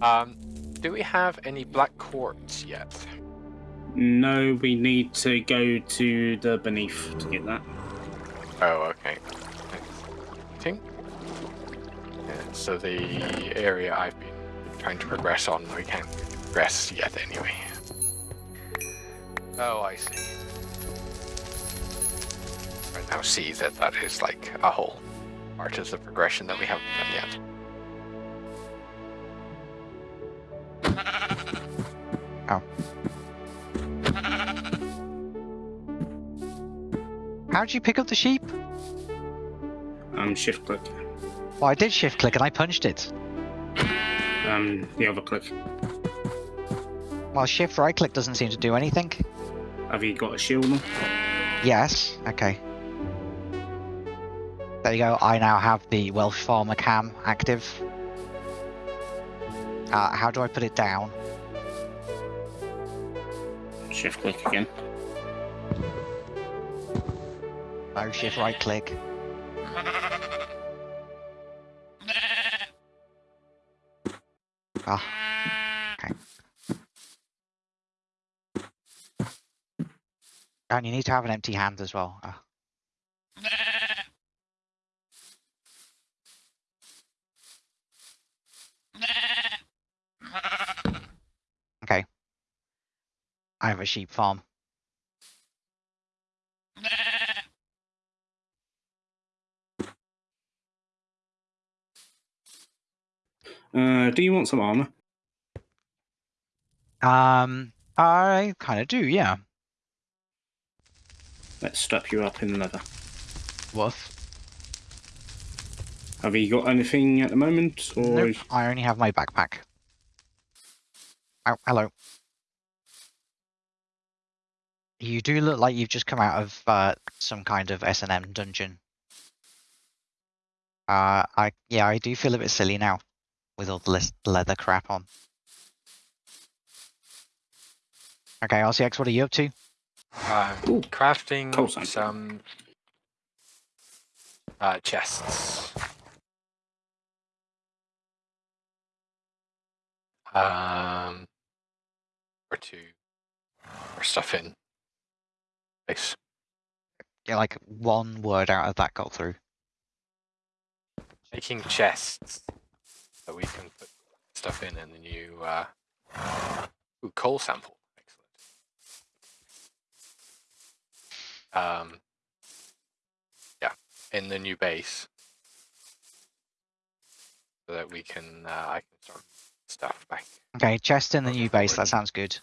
Um, do we have any black quartz yet? No, we need to go to the beneath to get that. Oh, okay. Think. Yeah, so the area I've been trying to progress on, we can't progress yet anyway. Oh, I see. I now see that that is like a whole part of the progression that we haven't done yet. How'd you pick up the sheep? Um, shift click. Well, I did shift click and I punched it. Um, the other click. Well, shift right click doesn't seem to do anything. Have you got a shield on? Yes, okay. There you go, I now have the Welsh Farmer cam active. Uh, how do I put it down? Shift click again. No, shift right click. Ah, okay. And you need to have an empty hand as well. Ah. Okay. I have a sheep farm. Uh, do you want some armor? Um, I kind of do, yeah. Let's strap you up in leather. Woof. Have you got anything at the moment, or Nope, I only have my backpack. Oh, hello. You do look like you've just come out of uh, some kind of S&M dungeon. Uh, I yeah, I do feel a bit silly now with all the leather crap on. Okay, RCX, what are you up to? Ooh, crafting coal some uh, chests. Um, or to or stuff in. Place. Yeah, like one word out of that got through. Making chests that we can put stuff in, in the new uh, ooh, coal sample. Excellent. Um, yeah, in the new base, so that we can uh, I can start stuff back. Okay, chest in the new base, that sounds good.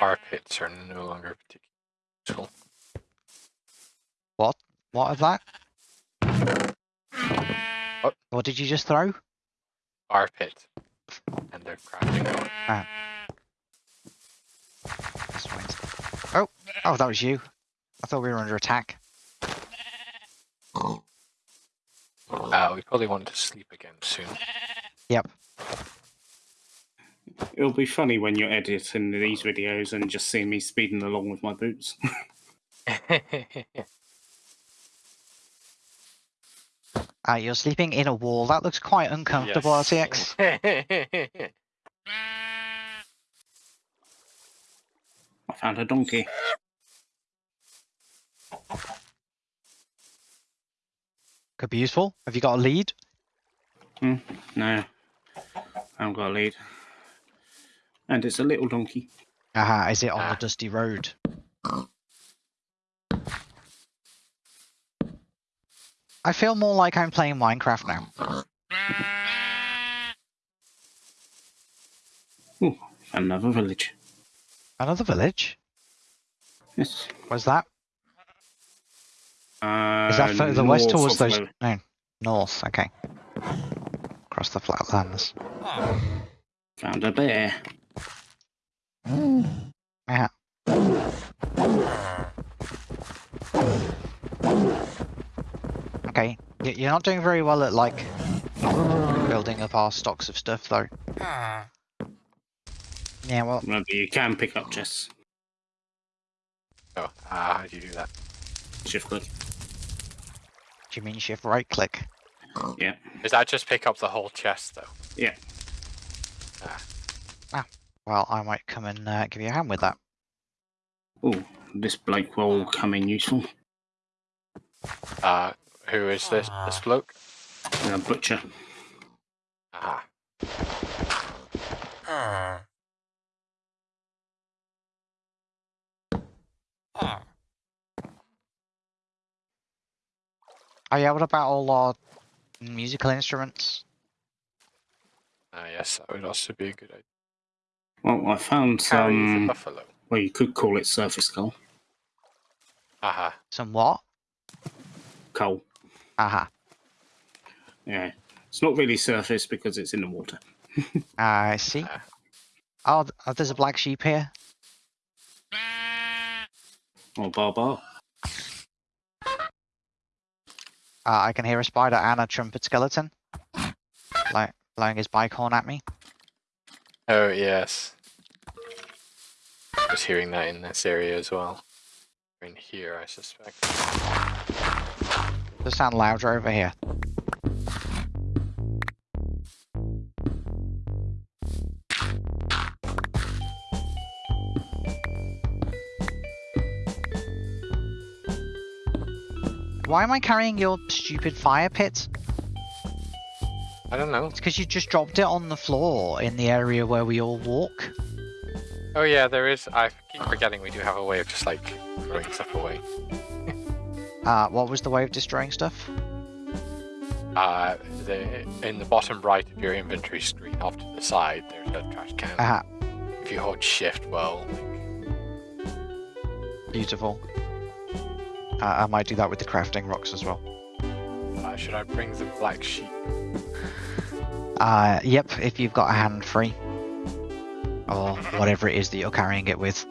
Our pits are no longer particularly useful. What? What of that? What? What did you just throw? Our pit and their crafting. That's fine. Oh, oh, that was you. I thought we were under attack. Uh, we probably want to sleep again soon. Yep. It'll be funny when you're editing these videos and just seeing me speeding along with my boots. Uh, you're sleeping in a wall. That looks quite uncomfortable, RCX. I found a donkey. Could be useful. Have you got a lead? No, I haven't got a lead. And it's a little donkey. Aha, is it on Ah. the dusty road? I feel more like I'm playing Minecraft now. Ooh, another village. Another village? Yes. Where's that? Uh, Is that further west towards those? No, north. Okay. Across the flatlands. Found a bear. Yeah. Okay, y- you're not doing very well at like building up our stocks of stuff, though. Yeah, well, Remember, you can pick up chests. oh, uh, how do you do that? Shift click. Do you mean shift right click? Yeah. Does that just pick up the whole chest though? Yeah. Ah, well, I might come and uh, give you a hand with that. Oh, this bloke will come in useful. Uh, who is this? This bloke? Uh, butcher. Aha. Oh yeah, what about all our musical instruments? Uh, yes, that would also be a good idea. Well, I found Carry the some. buffalo. Well, you could call it surface coal. Aha. Some what? Coal. Aha. Yeah. It's not really surface because it's in the water. I see. Oh, oh, there's a black sheep here. Oh, bar bar. Uh, I can hear a spider and a trumpet skeleton. Like blowing his bike horn at me. Oh yes. I was hearing that in this area as well. In here, I suspect. Does sound louder over here. Why am I carrying your stupid fire pit? I don't know. It's because you just dropped it on the floor in the area where we all walk. Oh yeah, there is. I keep forgetting we do have a way of just like throwing stuff away. Uh, what was the way of destroying stuff? Uh, the, in the bottom right of your inventory screen, off to the side, there's a trash can. Aha, If you hold shift, well, beautiful. Uh, I might do that with the crafting rocks as well. uh, should I bring the black sheep? Uh, yep, if you've got a hand free. Or whatever it is that you're carrying it with.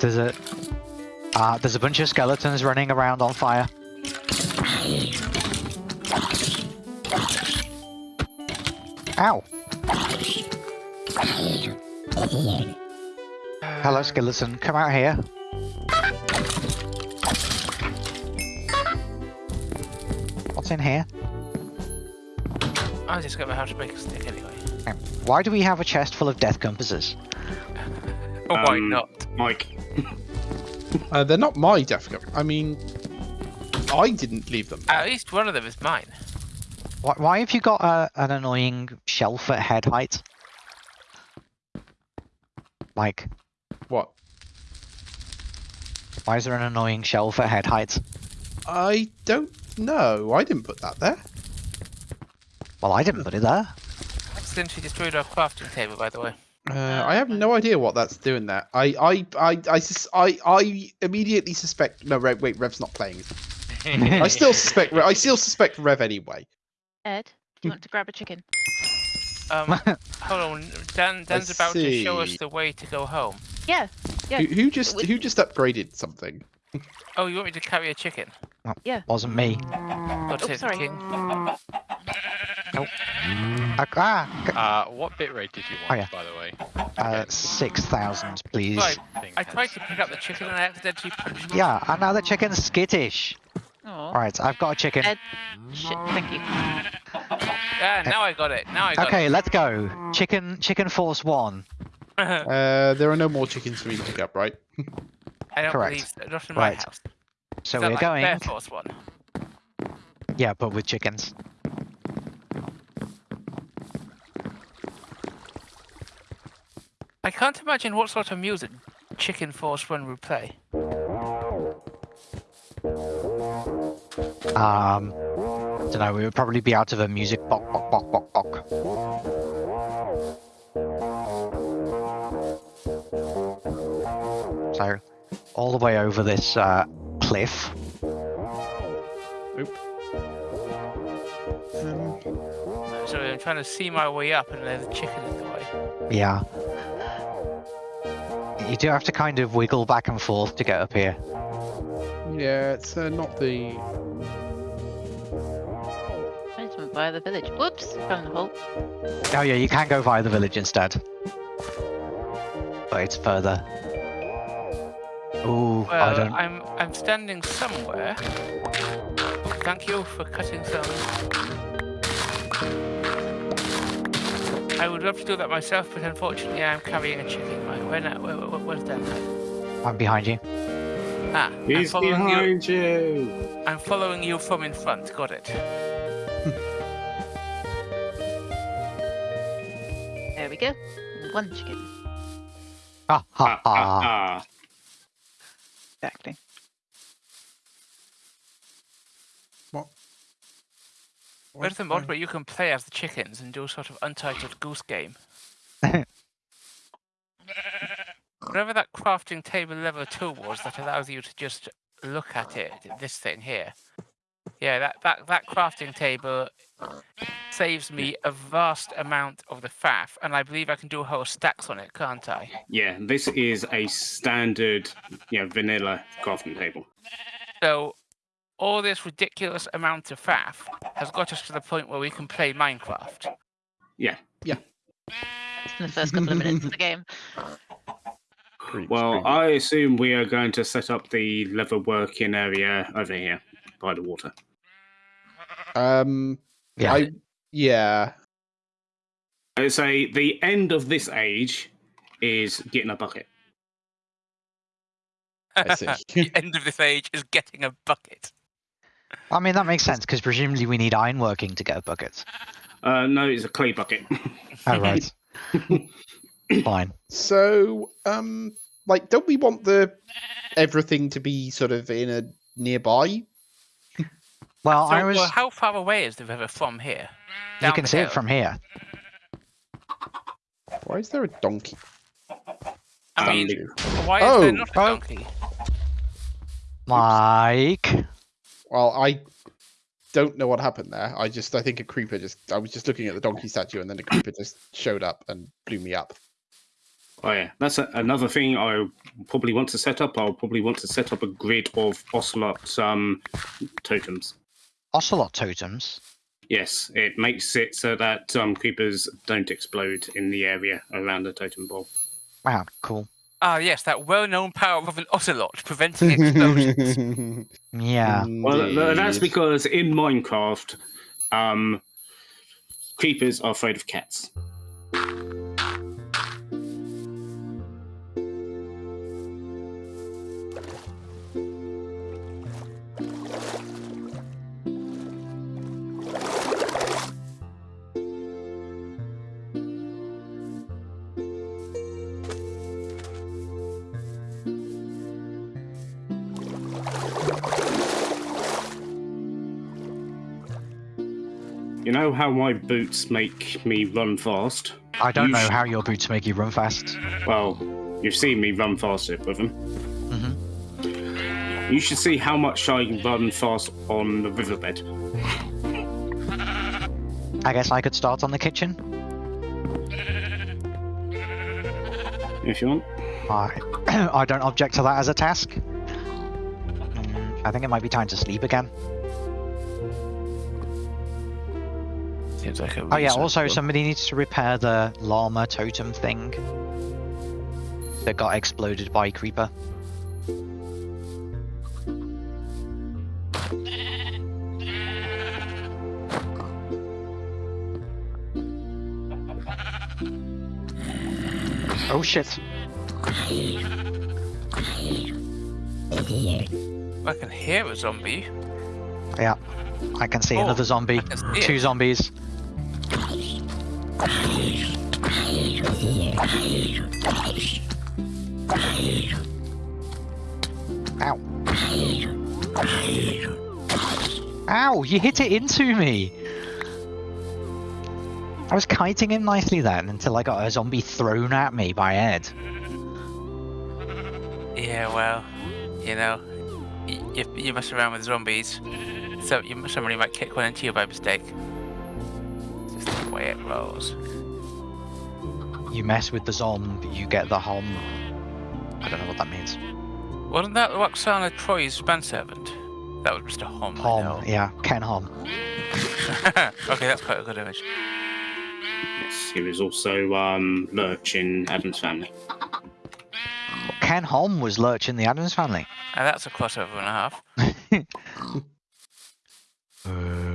There's a... Uh, there's a bunch of skeletons running around on fire. Ow! Hello, skeleton. Come out here. What's in here? I just got my how to make a stick anyway. Why do we have a chest full of death compasses? Oh, why Um, not? Mike. Uh, they're not my death cup. I mean, I didn't leave them. At least one of them is mine. Why, why have you got a, an annoying shelf at head height? Mike. What? why is there an annoying shelf at head height? I don't know. I didn't put that there. Well, I didn't put it there. Accidentally destroyed our crafting table, by the way. Uh, I have no idea what that's doing there. I, I, I, I, sus- I, I immediately suspect. No, Rev, wait, Rev's not playing. I still suspect. Rev- I still suspect Rev anyway. Ed, do you want to grab a chicken? Um, hold on. Dan, Dan's about to show us the way to go home. Yeah. Yeah. Who, who just, we- who just upgraded something? Oh, you want me to carry a chicken? Yeah. Wasn't me. God Oh, sorry. King. Uh, ah, Uh, what bitrate did you Oh, want, yeah. by the way? uh, 6,000, please. Right, I tried to pick up the chicken and I accidentally punched. Yeah, and now the chicken's skittish. Oh. Alright, I've got a chicken. Ed, shit, thank you. Yeah, now I got it. Now I got Okay, let's go. Chicken, chicken force one. Uh, there are no more chickens for me to pick up, right? I don't correct. believe so. Not in my Right. house. So we're like going. Bear Force one. Yeah, but with chickens. I can't imagine what sort of music Chicken Force One would play. Um, don't know. We would probably be out of a music bok bok bok bok bok. So, all the way over this uh, cliff. Um, So I'm trying to see my way up and there's a chicken in the way. Yeah. You do have to kind of wiggle back and forth to get up here. yeah, it's uh, not the. I just went by the village. Whoops, found the hole. Oh yeah, you can go via the village instead. but it's further. Ooh, I Well, don't. I'm I'm standing somewhere. Thank you for cutting some. I would love to do that myself, but unfortunately, I'm carrying a chicken. Right, where now? Where, where, where's that? I'm behind you. Ah, I'm He's following you. behind you. I'm following you from in front. Got it. There we go. One chicken. Ah Ha ha Ah, ah, ha. ah. Exactly. Where's the mod where you can play as the chickens and do a sort of untitled goose game? Whatever that crafting table level 2 was that allows you to just look at it, this thing here. Yeah, that, that, that crafting table saves me a vast amount of the faff, and I believe I can do a whole stacks on it, can't I? Yeah, this is a standard, you know, vanilla crafting table. So, all this ridiculous amount of faff has got us to the point where we can play Minecraft. Yeah. Yeah. In the first couple of minutes of the game. Creeps, Well, creeps. I assume we are going to set up the leather working area over here by the water. Um, Yeah. I yeah. I say the end of this age is getting a bucket. I see. the end of this age is getting a bucket. I mean, that makes sense because presumably we need ironworking to get buckets. Uh, no, it's a clay bucket. Oh, right. Fine. So, um, like, don't we want the everything to be sort of in a nearby? Well, So, I was. well, how far away is the river from here? you can the see it from here. Why is there a donkey? I mean, why is there Oh, not a oh. donkey? Mike. Well, I don't know what happened there. I just, I think a creeper just, I was just looking at the donkey statue and then a creeper just showed up and blew me up. Oh yeah, that's a, another thing I probably want to set up. I'll probably want to set up a grid of ocelot um, totems. Ocelot totems. Yes, it makes it so that um, creepers don't explode in the area around the totem ball. Wow, cool. Ah, yes, that well-known power of an ocelot preventing explosions. Yeah. Well, th- that's because in Minecraft, um, creepers are afraid of cats. You know how my boots make me run fast? I don't You know sh- how your boots make you run fast. Well, you've seen me run faster with them. hmm You should see how much I run fast on the riverbed. I guess I could start on the kitchen. If you want. I, I don't object to that as a task. Mm, I think it might be time to sleep again. Seems like a Oh yeah, also somebody needs to repair the llama totem thing that got exploded by creeper. Oh shit. I can hear a zombie. Yeah. I can see Oh, another zombie. Two it. zombies. Ow. Ow, you hit it into me! I was kiting him nicely then until I got a zombie thrown at me by Ed. Yeah, well, you know, you, you mess around with zombies, so you, somebody might kick one into you by mistake. Rolls. You mess with the zomb, you get the hom. I don't know what that means. Wasn't that Lwaxana Troi's manservant? That was Mr. Homn. I Hom, yeah, Ken Hom. okay, that's quite a good image. Yes, he was also um, Lurch in Addams family. Ken Hom was Lurch in the Addams family. And that's a crossover and a half. you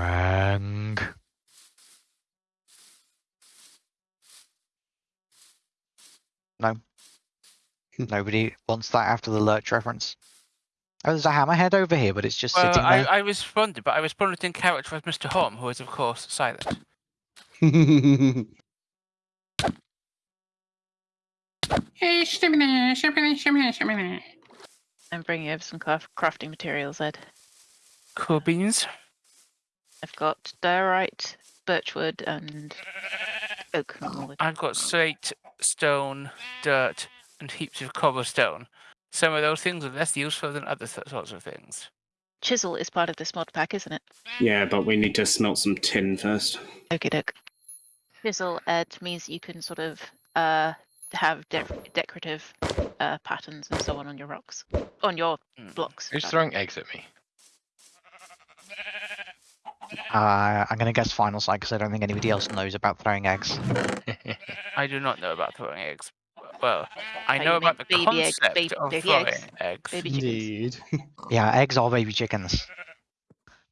rang. No. Nobody wants that after the Lurch reference. Oh, there's a hammerhead over here, but it's just Well, sitting I, there. I responded, but I responded in character as Mr. Homn, who is, of course, silent. I'm bringing over some craft- crafting materials, Ed. Cool beans. I've got diorite, birchwood, and oak. I've got slate, stone, dirt, and heaps of cobblestone. Some of those things are less useful than other sorts of things. Chisel is part of this mod pack, isn't it? Yeah, but we need to smelt some tin first. Okay, doke. Chisel, Ed, means you can sort of uh, have de- decorative uh, patterns and so on on your rocks, on your Mm. blocks. Who's throwing eggs at me? Uh, I'm going to guess Final Sight because I don't think anybody else knows about throwing eggs. I do not know about throwing eggs. Well, I Oh, know about the meant baby eggs, concept baby- of baby throwing eggs. eggs. Baby. Indeed. Yeah, eggs are baby chickens.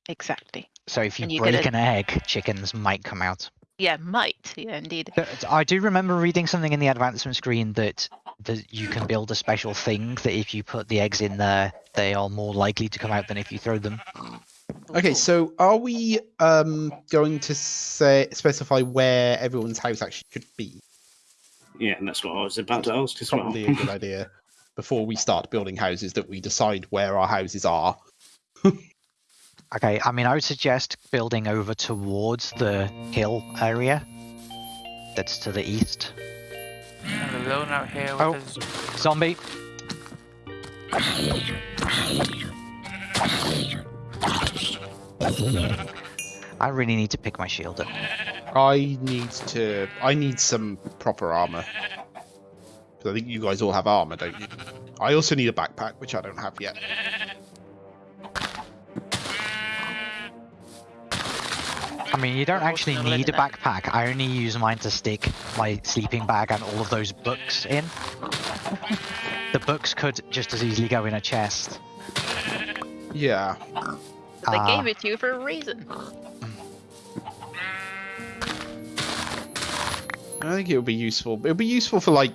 Exactly. So if you you break gotta- an egg, chickens might come out. Yeah, might. Yeah, indeed. Th- I do remember reading something in the advancement screen that that you can build a special thing that if you put the eggs in there, they are more likely to come out than if you throw them. Okay, so are we um going to say specify where everyone's house actually should be? Yeah, and that's what I was about to ask as well. Probably a good idea before we start building houses that we decide where our houses are. Okay, I mean, I would suggest building over towards the hill area that's to the east. I'm alone out here with Oh. a z- Zombie. I really need to pick my shield up. I need to. I need some proper armor. Because I think you guys all have armor, don't you? I also need a backpack, which I don't have yet. I mean, you don't actually need a backpack. I only use mine to stick my sleeping bag and all of those books in. the books could just as easily go in a chest. Yeah. But they Ah. gave it to you for a reason. I think it would be useful. It would be useful for like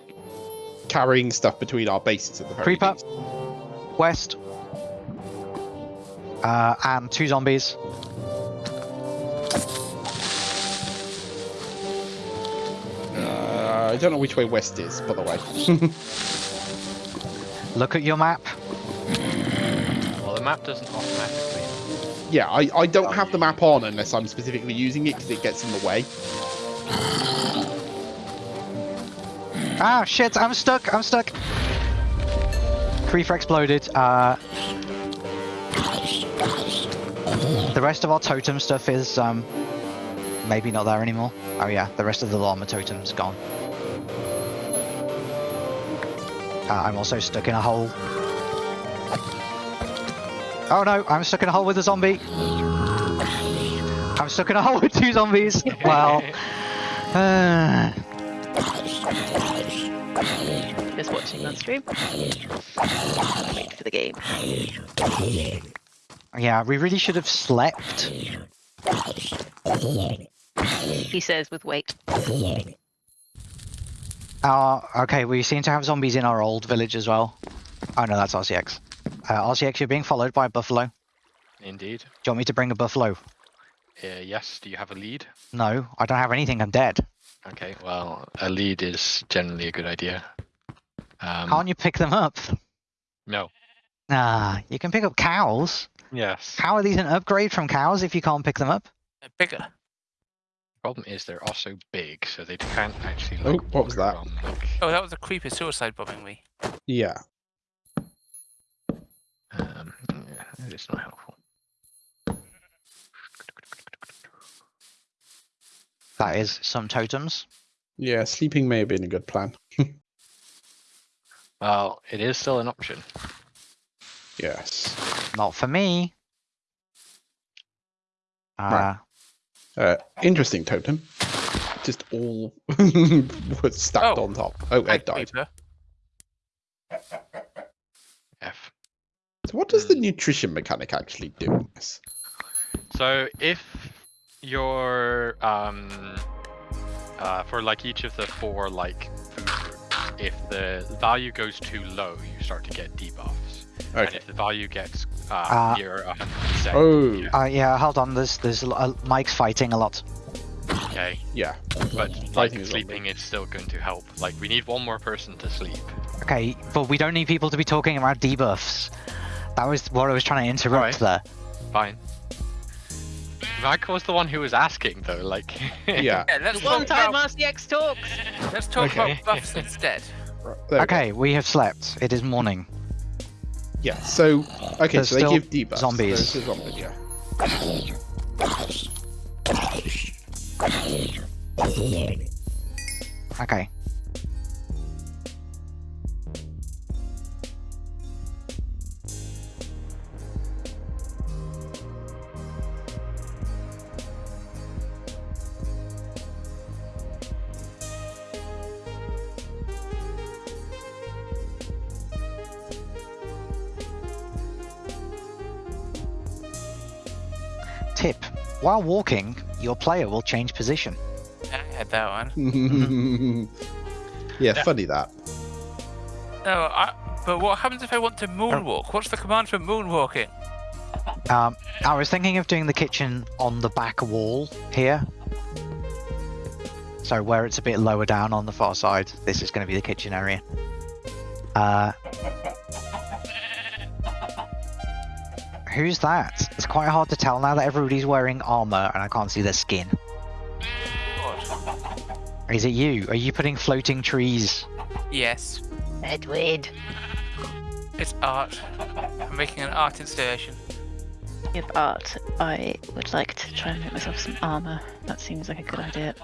carrying stuff between our bases at the very Creep up. West. Uh, and two zombies. Uh, I don't know which way west is, by the way. Look at your map. Well, the map doesn't automatically. yeah, I, I don't have the map on unless I'm specifically using it because it gets in the way. Ah, shit, I'm stuck, I'm stuck. Creeper exploded. Uh, the rest of our totem stuff is um, maybe not there anymore. Oh yeah, the rest of the llama totem's gone. Uh, I'm also stuck in a hole. Oh no, I'm stuck in a hole with a zombie. I'm stuck in a hole with two zombies. Well, uh, Just watching on stream. Wait for the game. yeah, we really should have slept. He says with weight. Uh, okay, we seem to have zombies in our old village as well. Oh no, that's RCX. Uh, RCX, you're being followed by a buffalo. Indeed. Do Indeed. you want me to bring a buffalo? Uh, yes. Do you have a lead? No, I don't have anything. I'm dead. Okay. Well, a lead is generally a good idea. Um, Can't you pick them up? No. Ah, you can pick up cows. Yes. How are these an upgrade from cows if you can't pick them up? uh, bigger. Problem is they're also big, so they can't actually. Oh, what was that? around, like, Oh, that was a creeper suicide bombing me. Yeah. Um, yeah, it's not helpful. That is some totems. Yeah, sleeping may have been a good plan. Well, it is still an option. Yes. Not for me. Uh, Right. Uh, interesting totem. just all was stacked Oh, on top. Oh, Hi, Ed died. Creeper. So what does the nutrition mechanic actually do in this? So if your um uh for like each of the four like food groups, if the value goes too low, you start to get debuffs. And if the value gets uh, Ah. near hundred percent, Oh, Uh, yeah, hold on. There's there's uh, Mike's fighting a lot. okay. yeah. But like sleeping is still going to help. Like we need one more person to sleep. Okay, but we don't need people to be talking about debuffs. That was what I was trying to interrupt Alright. there. Fine. Rag was the one who was asking though, like Yeah. Yeah, let's The one talk time about, RCX talks. let's talk Okay. about buffs instead. Right, there we go. Okay, we have slept. It is morning. Yeah. So okay, There's so they give debuffs. zombies. There's the zombies, yeah. Okay. While walking, your player will change position. I had that one. yeah, funny that. No, I, but what happens if I want to moonwalk? What's the command for moonwalking? Um, I was thinking of doing the kitchen on the back wall here. So where it's a bit lower down on the far side, this is going to be the kitchen area. Uh, who's that? It's quite hard to tell now that everybody's wearing armor and I can't see their skin. What? Is it you? Are you putting floating trees? Yes, Edward. it's art. I'm making an art installation. Give art. I would like to try and make myself some armor. That seems like a good idea.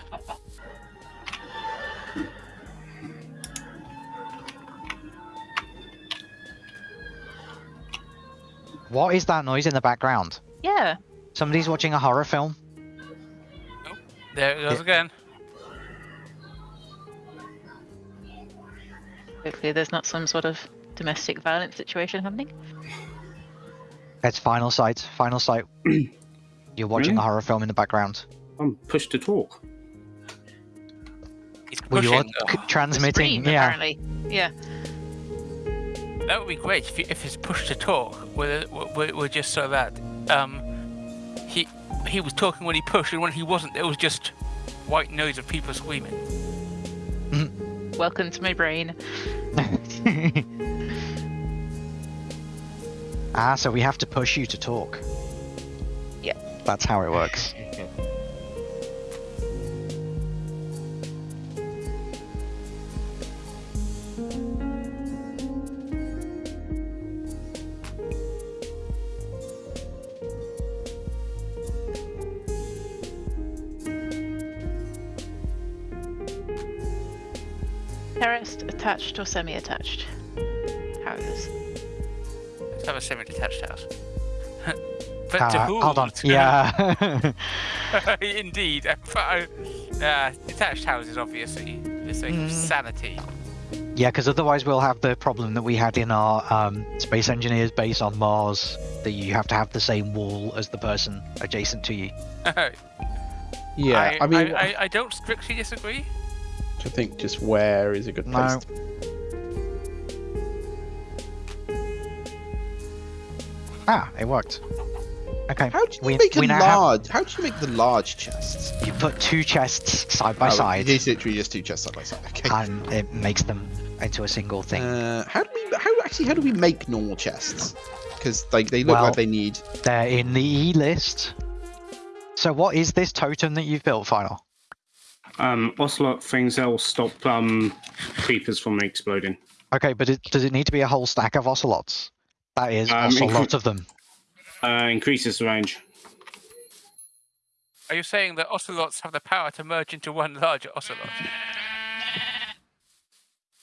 What is that noise in the background? Yeah. Somebody's watching a horror film? There it goes Yeah. again. Hopefully, there's not some sort of domestic violence situation happening. It's Final Sight. Final Sight. You're watching Really? a horror film in the background. I'm pushed to talk. He's well, you're oh, transmitting. stream, yeah. apparently. Yeah. That would be great if, you, if it's push to talk. We're, we're, we're just so that um, he he was talking when he pushed, and when he wasn't, it was just white noise of people screaming. Welcome to my brain. ah, so we have to push you to talk. Yeah. That's how it works. Terraced, attached, or semi-attached? Houses. Let's have a semi-detached house. but Uh, to who? hold on. Yeah. Indeed. Uh, detached houses, obviously, for the sake of Mm. sanity. yeah, because otherwise we'll have the problem that we had in our um, space engineers base on Mars, that you have to have the same wall as the person adjacent to you. Yeah, I, mean, I, I don't strictly disagree. I think just where is a good place. No. to- Ah, it worked. Okay. How do you we, make a we have- large? How do you make the large chests? you put two chests side by Oh, side, It's literally just two chests side by side. Okay. and it makes them into a single thing. Uh, how do we? How actually? How do we make normal chests? Because like they look Well- like they need. They're in the E list. So what is this totem that you've built, Final? Um, Ocelot things that'll stop um, creepers from exploding. Okay, but it, does it need to be a whole stack of ocelots? That is Um, a lot of them. Uh, increases the range. Are you saying that ocelots have the power to merge into one larger ocelot?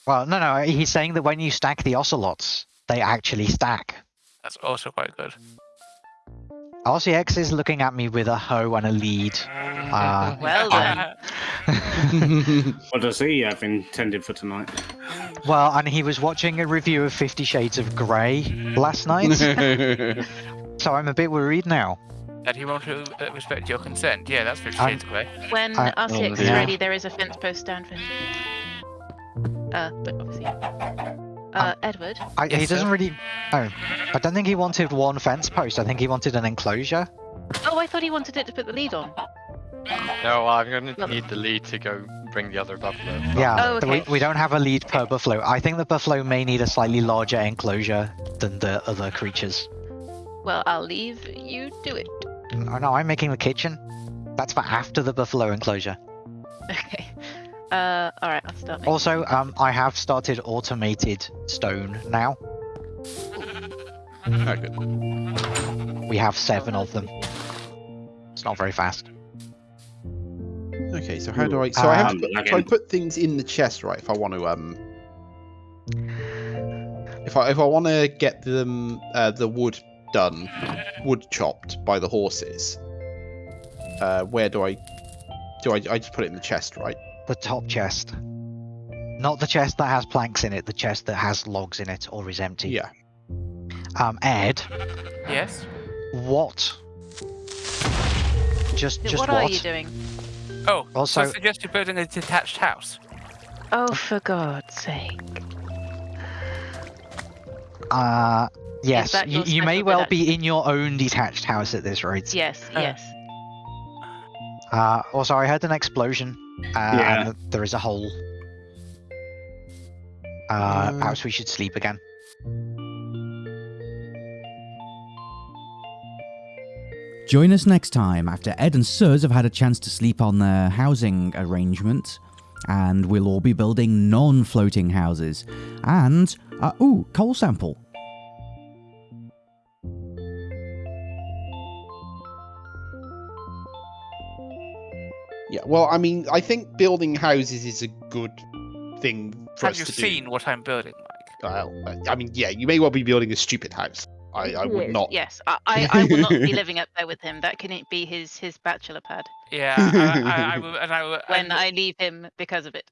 Well, no, no, he's saying that when you stack the ocelots, they actually stack. That's also quite good. RCX is looking at me with a hoe and a lead. Uh, Well um. What does he have intended for tonight? Well, and he was watching a review of Fifty Shades of Grey last night, so I'm a bit worried now. That he won't uh, respect your consent. Yeah, that's Fifty I'm- Shades of Grey. When I- RCX is yeah. ready, there is a fence post down for him. Uh, but obviously. Uh, Edward. I, Yes, he doesn't sir? really. Oh, I don't think he wanted one fence post. I think he wanted an enclosure. Oh, I thought he wanted it to put the lead on. No, I'm gonna Well- need the lead to go bring the other buffalo. Yeah, Oh, th- we, we don't have a lead per buffalo. I think the buffalo may need a slightly larger enclosure than the other creatures. Well, I'll leave you do it. Oh no, I'm making the kitchen. That's for after the buffalo enclosure. Okay. Uh, all right. I'll start. Making... Also, um, I have started automated stone now. Oh, good. We have seven of them. It's not very fast. Okay, so how do I? So I have to Um, put, so I put things in the chest, right? If I want to, um, if I if I want to get them uh, the wood done, wood chopped by the horses. Uh, where do I? Do I? I just put it in the chest, right? The top chest. Not the chest that has planks in it, the chest that has logs in it or is empty. Yeah. Um, Ed, Yes. what? Just, just what, what? are you doing? Oh, Also- I suggest you building a detached house. Oh, for God's sake! Uh, yes, you, you may well bit- be in your own detached house at this rate. Yes, Uh. yes. Uh, also, I heard an explosion. Uh, Yeah. and there is a hole. Uh, Uh. perhaps we should sleep again. Join us next time after Ed and Suz have had a chance to sleep on their housing arrangement, and we'll all be building non floating houses. And, uh, ooh, coal sample. Well, I mean, I think building houses is a good thing for Have us you to seen do. what I'm building, Mike? Well, I mean, yeah, you may well be building a stupid house. I, I would not. Yes, I, I, I will not be living up there with him. That can be his his bachelor pad Yeah, I, I, I will, and I will, when and, I leave him because of it.